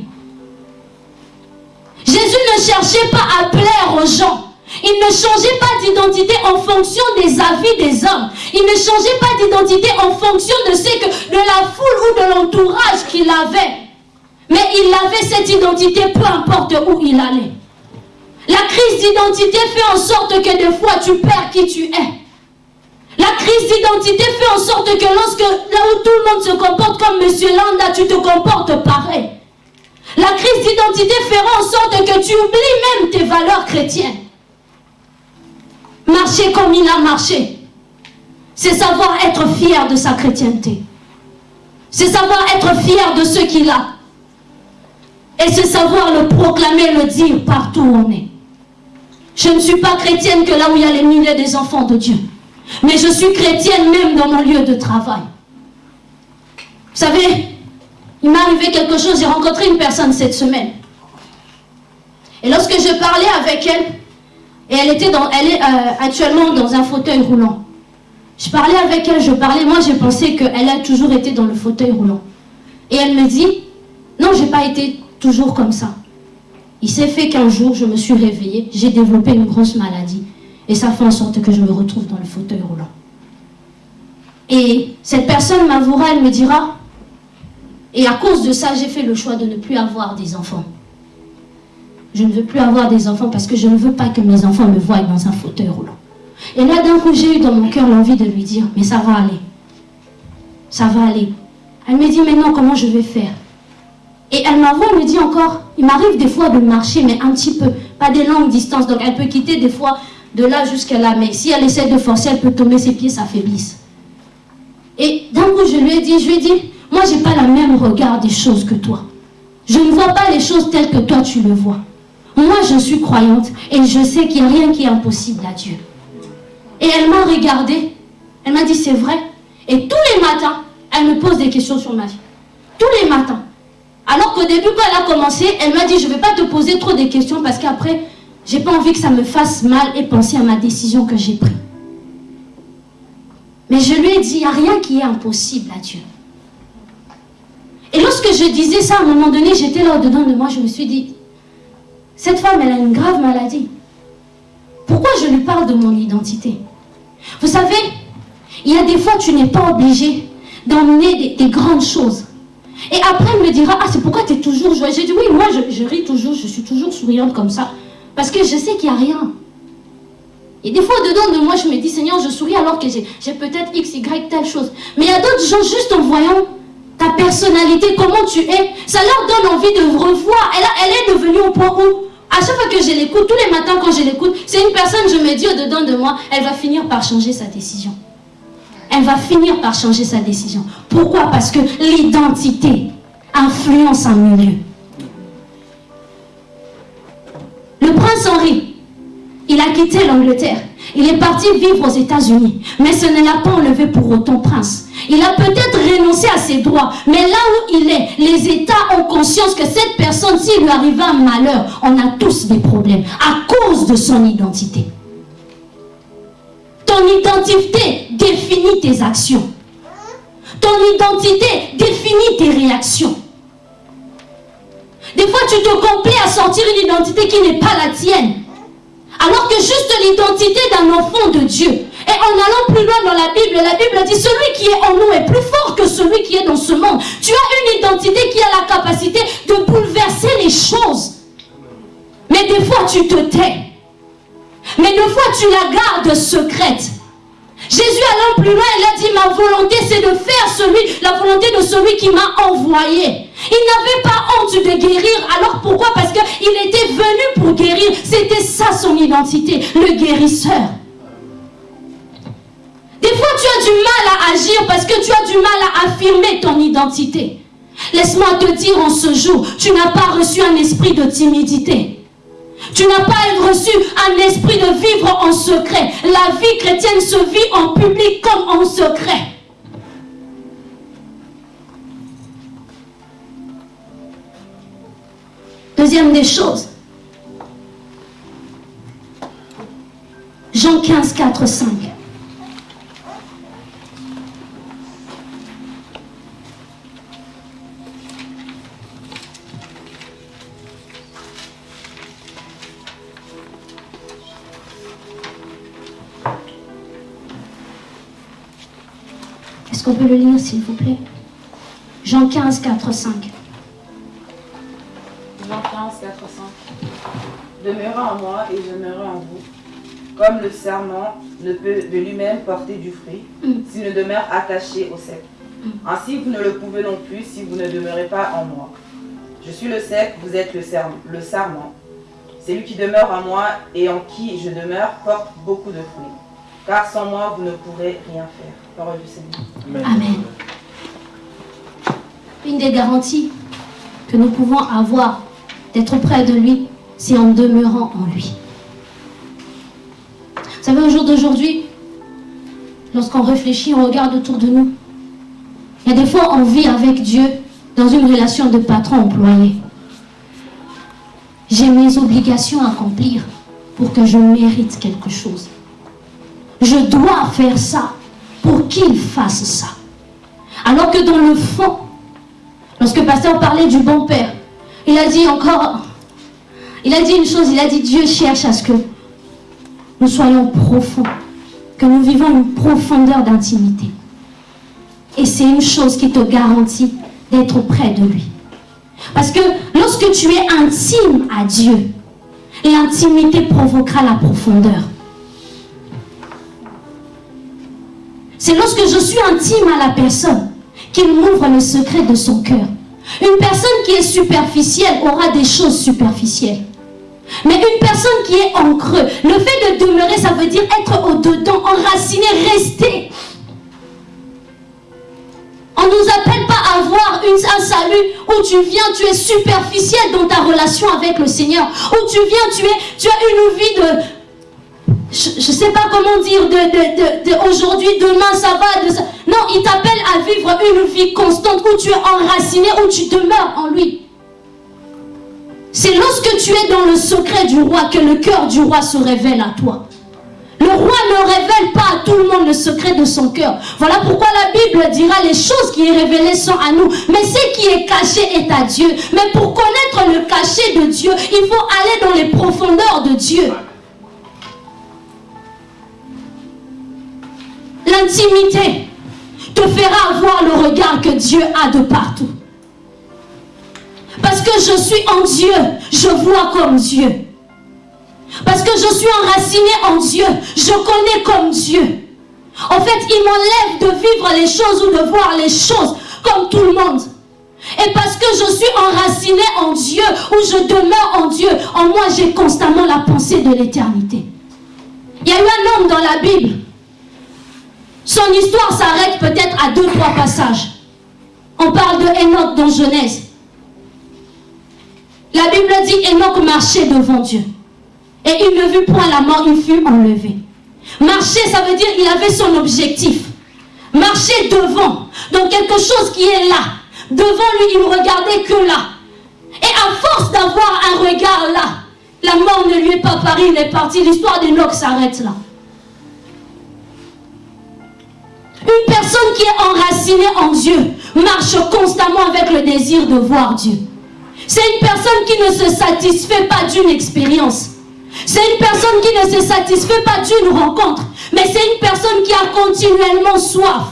[SPEAKER 3] Jésus ne cherchait pas à plaire aux gens. Il ne changeait pas d'identité en fonction des avis des hommes. Il ne changeait pas d'identité en fonction de ce que de la foule ou de l'entourage qu'il avait. Mais il avait cette identité peu importe où il allait. La crise d'identité fait en sorte que des fois tu perds qui tu es. La crise d'identité fait en sorte que lorsque là où tout le monde se comporte comme Monsieur Landa, tu te comportes pareil. La crise d'identité fera en sorte que tu oublies même tes valeurs chrétiennes. Marcher comme il a marché, c'est savoir être fier de sa chrétienté. C'est savoir être fier de ce qu'il a. Et c'est savoir le proclamer, le dire partout où on est. Je ne suis pas chrétienne que là où il y a les milliers des enfants de Dieu. Mais je suis chrétienne même dans mon lieu de travail. Vous savez, il m'est arrivé quelque chose, j'ai rencontré une personne cette semaine. Et lorsque je parlais avec elle, et elle, était dans, est euh, actuellement dans un fauteuil roulant. Je parlais avec elle, je parlais, moi j'ai pensé qu'elle a toujours été dans le fauteuil roulant. Et elle me dit, non, j'ai pas été toujours comme ça. Il s'est fait qu'un jour, je me suis réveillée, j'ai développé une grosse maladie. Et ça fait en sorte que je me retrouve dans le fauteuil roulant. Et cette personne m'avouera, elle me dira, et à cause de ça, j'ai fait le choix de ne plus avoir des enfants. Je ne veux plus avoir des enfants parce que je ne veux pas que mes enfants me voient dans un fauteuil roulant. Et là, d'un coup, j'ai eu dans mon cœur l'envie de lui dire, mais ça va aller. Ça va aller. Elle me dit, mais non, comment je vais faire? Et elle elle me dit encore, il m'arrive des fois de marcher, mais un petit peu, pas des longues distances. Donc elle peut quitter des fois de là jusqu'à là. Mais si elle essaie de forcer, elle peut tomber, ses pieds s'affaiblissent. Et d'un coup, je lui ai dit, je lui ai dit, moi, je n'ai pas le même regard des choses que toi. Je ne vois pas les choses telles que toi, tu le vois. Moi, je suis croyante et je sais qu'il n'y a rien qui est impossible à Dieu. Et elle m'a regardé. Elle m'a dit, c'est vrai. Et tous les matins, elle me pose des questions sur ma vie. Tous les matins. Alors qu'au début, quand elle a commencé, elle m'a dit, je ne vais pas te poser trop de questions parce qu'après, j'ai pas envie que ça me fasse mal et penser à ma décision que j'ai prise. Mais je lui ai dit, il n'y a rien qui est impossible à Dieu. Et lorsque je disais ça, à un moment donné, j'étais là au-dedans de moi, je me suis dit, cette femme, elle a une grave maladie. Pourquoi je lui parle de mon identité? Vous savez, il y a des fois, tu n'es pas obligé d'emmener des, grandes choses. Et après, elle me dira, ah, c'est pourquoi tu es toujours joyeuse? J'ai dit, oui, moi, je, je ris toujours, je suis toujours souriante comme ça. Parce que je sais qu'il n'y a rien. Et des fois, dedans de moi, je me dis, Seigneur, je souris alors que j'ai peut-être X, Y, telle chose. Mais il y a d'autres gens, juste en voyant ta personnalité, comment tu es, ça leur donne envie de revoir. Elle, elle est devenue au point où, à chaque fois que je l'écoute, tous les matins quand je l'écoute, c'est une personne, je me dis au-dedans de moi, elle va finir par changer sa décision. Elle va finir par changer sa décision. Pourquoi? Parce que l'identité influence un milieu. Le prince Henri, il a quitté l'Angleterre. Il est parti vivre aux États-Unis. Mais ce ne l'a pas enlevé pour autant prince. Il a peut-être renoncé à ses droits. Mais là où il est, les États ont conscience que cette personne, s'il lui arrivait un malheur, on a tous des problèmes à cause de son identité. Ton identité définit tes actions. Ton identité définit tes réactions. Des fois, tu te complais à sortir une identité qui n'est pas la tienne. Alors que juste l'identité d'un enfant de Dieu. Et en allant plus loin dans la Bible, la Bible dit, celui qui est en nous est plus fort que celui qui est dans ce monde. Tu as une identité qui a la capacité de bouleverser les choses. Mais des fois, tu te tais. Mais des fois, tu la gardes secrète. Jésus allant plus loin, il a dit, ma volonté c'est de faire celui, la volonté de celui qui m'a envoyé. Il n'avait pas honte de guérir. Alors pourquoi? Parce qu'il était venu pour guérir. C'était ça son identité, le guérisseur. Des fois, tu as du mal à agir parce que tu as du mal à affirmer ton identité. Laisse-moi te dire en ce jour, tu n'as pas reçu un esprit de timidité. Tu n'as pas reçu un esprit de vivre en secret. La vie chrétienne se vit en public comme en secret. Deuxième des choses, Jean 15, 4, 5. Est-ce qu'on peut le lire, s'il vous plaît? Jean 15, 4, 5.
[SPEAKER 4] Moi et je demeurerai en vous. Comme le serment ne peut de lui-même porter du fruit
[SPEAKER 3] Mm.
[SPEAKER 4] s'il ne demeure attaché au sec. Ainsi, vous ne le pouvez non plus si vous ne demeurez pas en moi. Je suis le sec, vous êtes le, serment. le sarment. Celui qui demeure en moi et en qui je demeure porte beaucoup de fruits. Car sans moi, vous ne pourrez rien faire. Parole du Seigneur.
[SPEAKER 3] Amen. Une des garanties que nous pouvons avoir d'être près de lui, c'est en demeurant en lui. Vous savez, au jour d'aujourd'hui, lorsqu'on réfléchit, on regarde autour de nous. Il y a des fois, on vit avec Dieu dans une relation de patron-employé. J'ai mes obligations à accomplir pour que je mérite quelque chose. Je dois faire ça pour qu'il fasse ça. Alors que dans le fond, lorsque pasteur parlait du bon père, il a dit encore, il a dit une chose, il a dit Dieu cherche à ce que nous soyons profonds, que nous vivons une profondeur d'intimité. Et c'est une chose qui te garantit d'être près de lui. Parce que lorsque tu es intime à Dieu, l'intimité provoquera la profondeur. C'est lorsque je suis intime à la personne qu'il m'ouvre le secret de son cœur. Une personne qui est superficielle aura des choses superficielles. Mais une personne qui est en creux, le fait de demeurer, ça veut dire être au-dedans, enraciné, rester. On ne nous appelle pas à avoir un salut où tu viens, tu es superficiel dans ta relation avec le Seigneur. Où tu viens, tu, es, tu as une vie de... Je ne sais pas comment dire, de, aujourd'hui, demain, ça va. Ça. Non, il t'appelle à vivre une vie constante où tu es enraciné, où tu demeures en lui. C'est lorsque tu es dans le secret du roi que le cœur du roi se révèle à toi. Le roi ne révèle pas à tout le monde le secret de son cœur. Voilà pourquoi la Bible dira les choses qui est révélées sont à nous. Mais ce qui est caché est à Dieu. Mais pour connaître le caché de Dieu, il faut aller dans les profondeurs de Dieu. L'intimité te fera avoir le regard que Dieu a de partout. Parce que je suis en Dieu, je vois comme Dieu. Parce que je suis enraciné en Dieu, je connais comme Dieu. En fait, il m'enlève de vivre les choses ou de voir les choses comme tout le monde. Et parce que je suis enraciné en Dieu, ou je demeure en Dieu, en moi j'ai constamment la pensée de l'éternité. Il y a eu un homme dans la Bible. Son histoire s'arrête peut-être à deux, trois passages. On parle de Enoch dans Genèse. La Bible dit Enoch marchait devant Dieu. Et il ne vit point la mort, il fut enlevé. Marcher, ça veut dire il avait son objectif. Marcher devant, donc quelque chose qui est là. Devant lui, il ne regardait que là. Et à force d'avoir un regard là, la mort ne lui est pas parue, il est parti. L'histoire d'Enoch s'arrête là. Une personne qui est enracinée en Dieu marche constamment avec le désir de voir Dieu. C'est une personne qui ne se satisfait pas d'une expérience. C'est une personne qui ne se satisfait pas d'une rencontre. Mais c'est une personne qui a continuellement soif.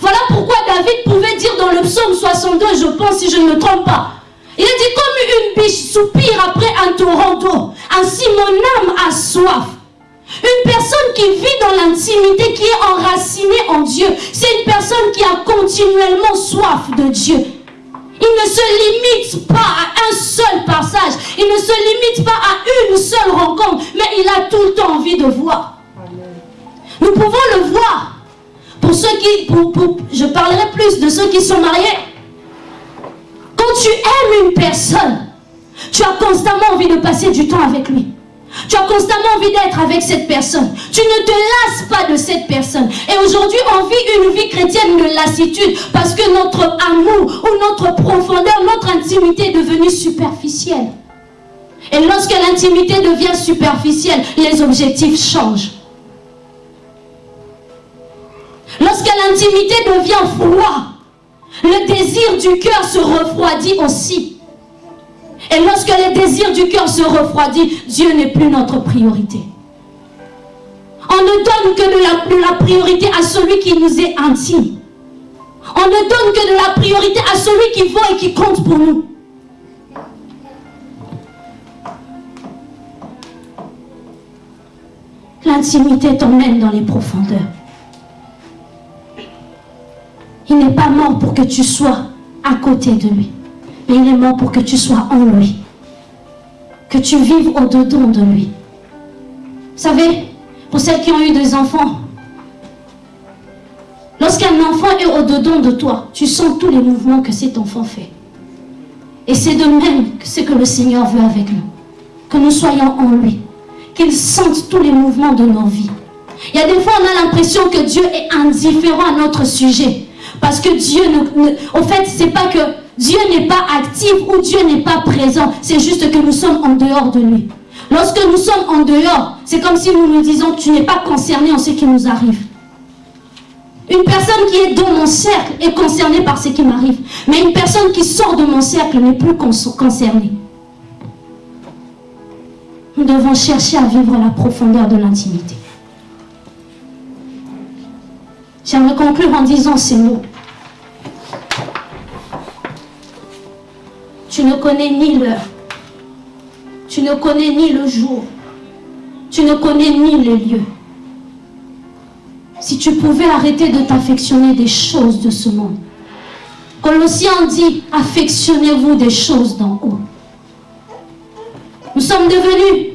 [SPEAKER 3] Voilà pourquoi David pouvait dire dans le psaume 62, je pense si je ne me trompe pas. Il a dit comme une biche soupire après un torrent d'eau. Ainsi mon âme a soif. Une personne qui vit dans l'intimité, qui est enracinée en Dieu, c'est une personne qui a continuellement soif de Dieu. Il ne se limite pas à un seul passage. Il ne se limite pas à une seule rencontre. Mais il a tout le temps envie de voir. Nous pouvons le voir. Pour ceux qui... pour- pour- je parlerai plus de ceux qui sont mariés. Quand tu aimes une personne, tu as constamment envie de passer du temps avec lui. Tu as constamment envie d'être avec cette personne. Tu ne te lasses pas de cette personne. Et aujourd'hui, on vit une vie chrétienne de lassitude parce que notre amour ou notre profondeur, notre intimité est devenue superficielle. Et lorsque l'intimité devient superficielle, les objectifs changent. Lorsque l'intimité devient froid, le désir du cœur se refroidit aussi. Et lorsque le désir du cœur se refroidit, Dieu n'est plus notre priorité. On ne donne que de la, priorité à celui qui nous est intime. On ne donne que de la priorité à celui qui vaut et qui compte pour nous. L'intimité t'emmène dans les profondeurs. Il n'est pas mort pour que tu sois à côté de lui, mais il est mort pour que tu sois en lui, que tu vives au-dedans de lui. Vous savez, pour celles qui ont eu des enfants, lorsqu'un enfant est au-dedans de toi, tu sens tous les mouvements que cet enfant fait. Et c'est de même que ce que le Seigneur veut avec nous, que nous soyons en lui qu'ils sentent tous les mouvements de nos vies. Il y a des fois, on a l'impression que Dieu est indifférent à notre sujet. Parce que Dieu, ne, au fait, c'est pas que Dieu n'est pas actif ou Dieu n'est pas présent. C'est juste que nous sommes en dehors de lui. Lorsque nous sommes en dehors, c'est comme si nous nous disons, tu n'es pas concerné en ce qui nous arrive. Une personne qui est dans mon cercle est concernée par ce qui m'arrive. Mais une personne qui sort de mon cercle n'est plus concernée. Nous devons chercher à vivre la profondeur de l'intimité. J'aimerais conclure en disant ces mots. Ne connais ni l'heure. Tu ne connais ni le jour. Tu ne connais ni le lieu. Si tu pouvais arrêter de t'affectionner des choses de ce monde. Colossiens dit, affectionnez-vous des choses d'en haut. Nous sommes devenus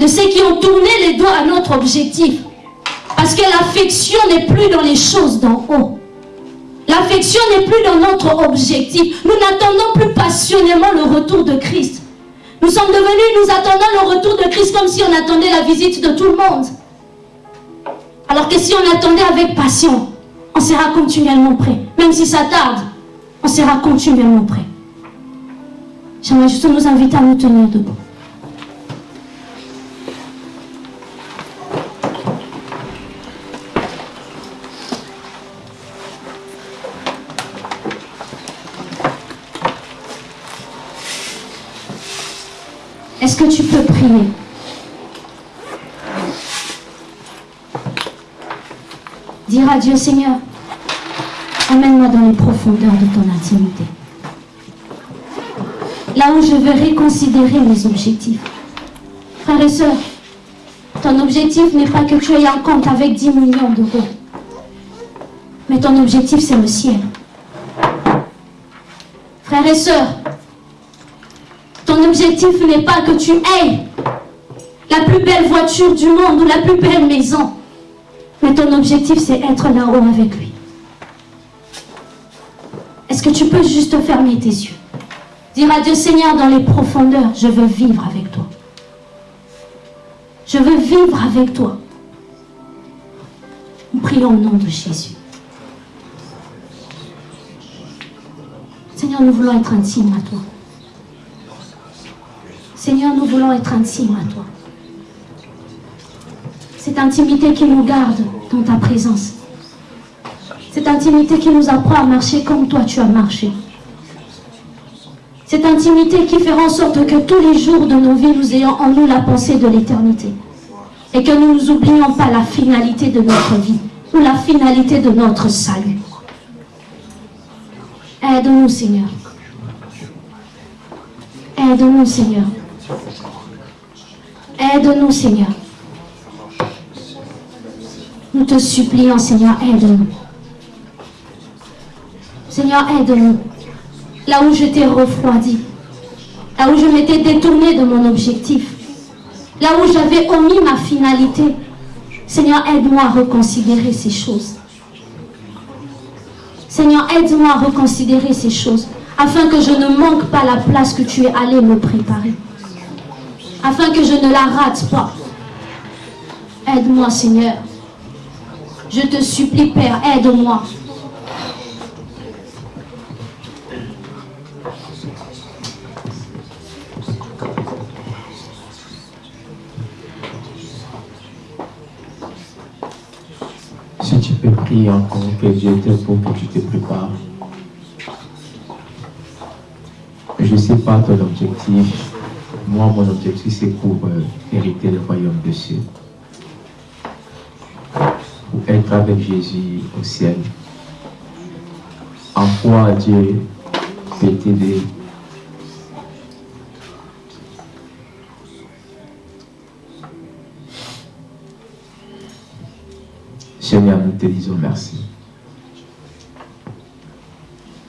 [SPEAKER 3] de ceux qui ont tourné les doigts à notre objectif. Parce que l'affection n'est plus dans les choses d'en haut. L'affection n'est plus dans notre objectif. Nous n'attendons plus passionnément le retour de Christ. Nous sommes devenus, nous attendons le retour de Christ comme si on attendait la visite de tout le monde. Alors que si on attendait avec passion, on sera continuellement prêt. Même si ça tarde, on sera continuellement prêt. J'aimerais juste nous inviter à nous tenir debout. Dire à Dieu, Seigneur, emmène-moi dans les profondeurs de ton intimité. Là où je veux réconsidérer mes objectifs. Frères et sœurs, ton objectif n'est pas que tu aies un compte avec 10 millions d'euros. Mais ton objectif, c'est le ciel. Frères et sœurs, ton objectif n'est pas que tu aies la plus belle voiture du monde ou la plus belle maison. Mais ton objectif, c'est être là-haut avec lui. Est-ce que tu peux juste fermer tes yeux? Dire à Dieu, Seigneur, dans les profondeurs, je veux vivre avec toi. Je veux vivre avec toi. Nous prions au nom de Jésus. Seigneur, nous voulons être intimes à toi. Seigneur, nous voulons être intimes à toi. Cette intimité qui nous garde dans ta présence. Cette intimité qui nous apprend à marcher comme toi tu as marché. Cette intimité qui fera en sorte que tous les jours de nos vies, nous ayons en nous la pensée de l'éternité. Et que nous n'oublions pas la finalité de notre vie ou la finalité de notre salut. Aide-nous, Seigneur. Aide-nous, Seigneur. Aide-nous, Seigneur. Nous te supplions, Seigneur, aide-nous. Seigneur, aide-nous. Là où je t'ai refroidi, là où je m'étais détourné de mon objectif, là où j'avais omis ma finalité, Seigneur, aide-moi à reconsidérer ces choses. Seigneur, aide-moi à reconsidérer ces choses, afin que je ne manque pas la place que tu es allé me préparer afin que je ne la rate pas. Aide-moi, Seigneur. Je te supplie, Père, aide-moi.
[SPEAKER 6] Si tu peux prier.
[SPEAKER 1] prie encore que Dieu te pour que tu te prépares. Je ne sais pas ton objectif. Moi, mon objectif, c'est pour euh, hériter le royaume de cieux. Avec Jésus au ciel. En foi, Dieu peut t'aider. Seigneur, nous te disons merci.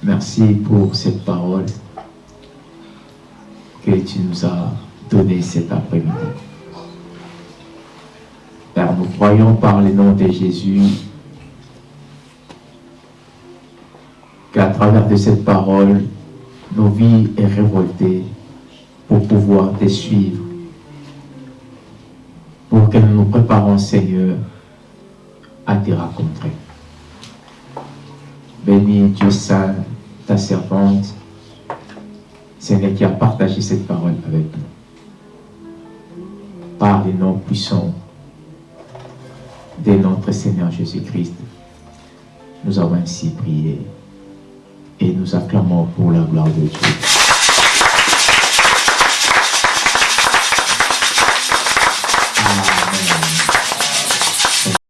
[SPEAKER 1] Merci pour cette parole que tu nous as donnée cet après-midi. Croyons par le nom de Jésus qu'à travers de cette parole, nos vies est révoltées pour pouvoir te suivre, pour que nous nous préparons, Seigneur, à te rencontrer. Bénis Dieu Saint, ta servante, Seigneur, qui a partagé cette parole avec nous. Par les noms puissants de notre Seigneur Jésus-Christ. Nous avons ainsi prié et nous acclamons pour la gloire de Dieu. Amen.